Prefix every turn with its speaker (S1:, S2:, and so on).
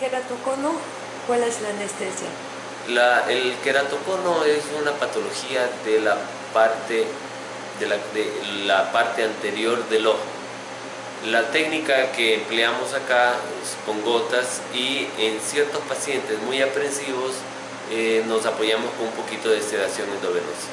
S1: Queratocono, ¿cuál es la anestesia?
S2: La, el queratocono es una patología de la parte, de la, de la parte anterior del ojo. La técnica que empleamos acá es con gotas y en ciertos pacientes muy aprensivos eh, nos apoyamos con un poquito de sedación endovenosa.